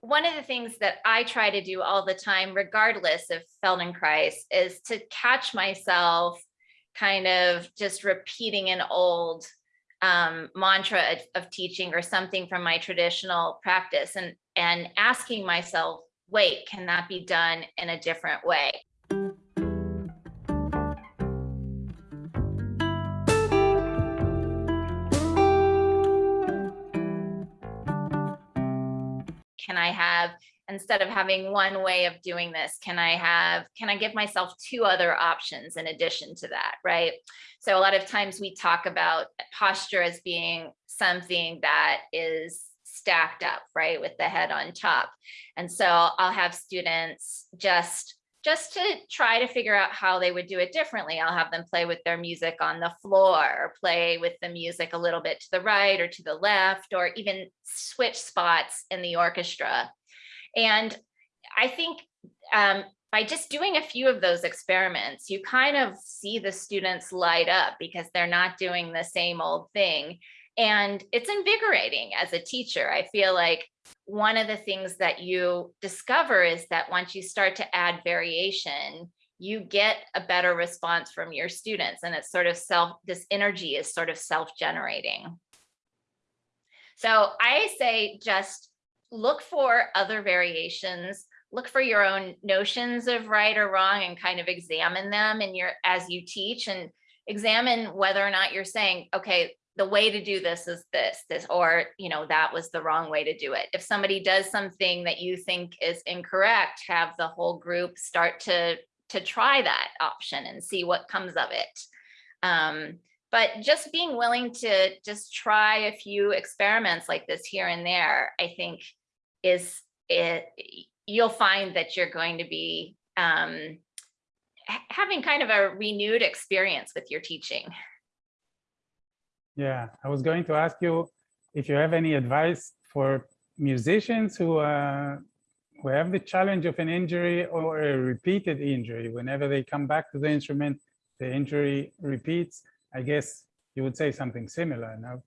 one of the things that I try to do all the time, regardless of Feldenkrais, is to catch myself kind of just repeating an old um, mantra of, of teaching or something from my traditional practice and, and asking myself, wait, can that be done in a different way? Can I have, instead of having one way of doing this, can I have, can I give myself two other options in addition to that, right? So a lot of times we talk about posture as being something that is stacked up, right, with the head on top. And so I'll have students just just to try to figure out how they would do it differently. I'll have them play with their music on the floor or play with the music a little bit to the right or to the left, or even switch spots in the orchestra. And I think um, by just doing a few of those experiments, you kind of see the students light up because they're not doing the same old thing. And it's invigorating as a teacher. I feel like one of the things that you discover is that once you start to add variation, you get a better response from your students and it's sort of self, this energy is sort of self-generating. So I say just look for other variations, look for your own notions of right or wrong and kind of examine them in your as you teach and examine whether or not you're saying, okay, the way to do this is this, this, or, you know, that was the wrong way to do it. If somebody does something that you think is incorrect, have the whole group start to, to try that option and see what comes of it. Um, but just being willing to just try a few experiments like this here and there, I think is it, you'll find that you're going to be um, having kind of a renewed experience with your teaching. Yeah, I was going to ask you if you have any advice for musicians who uh, who have the challenge of an injury or a repeated injury. Whenever they come back to the instrument, the injury repeats. I guess you would say something similar, no?